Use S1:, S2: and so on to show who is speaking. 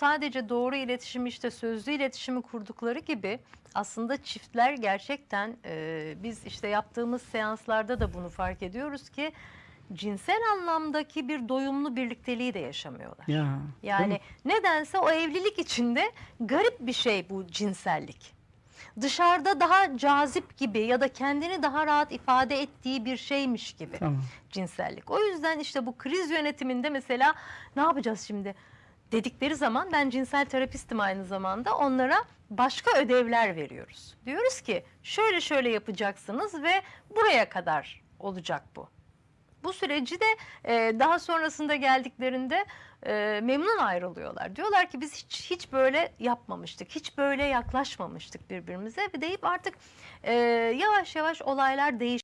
S1: sadece doğru iletişimi işte sözlü iletişimi kurdukları gibi aslında çiftler gerçekten e, biz işte yaptığımız seanslarda da bunu fark ediyoruz ki cinsel anlamdaki bir doyumlu birlikteliği de yaşamıyorlar.
S2: Ya.
S1: Yani nedense o evlilik içinde garip bir şey bu cinsellik. Dışarıda daha cazip gibi ya da kendini daha rahat ifade ettiği bir şeymiş gibi
S2: Tamam.
S1: cinsellik. O yüzden işte bu kriz yönetiminde mesela ne yapacağız şimdi dedikleri zaman ben cinsel terapistim aynı zamanda onlara başka ödevler veriyoruz. Diyoruz ki şöyle şöyle yapacaksınız ve buraya kadar olacak bu. Bu süreci de e, daha sonrasında geldiklerinde e, memnun ayrılıyorlar. Diyorlar ki biz hiç hiç böyle yapmamıştık, hiç böyle yaklaşmamıştık birbirimize ve deyip artık e, yavaş yavaş olaylar değiş.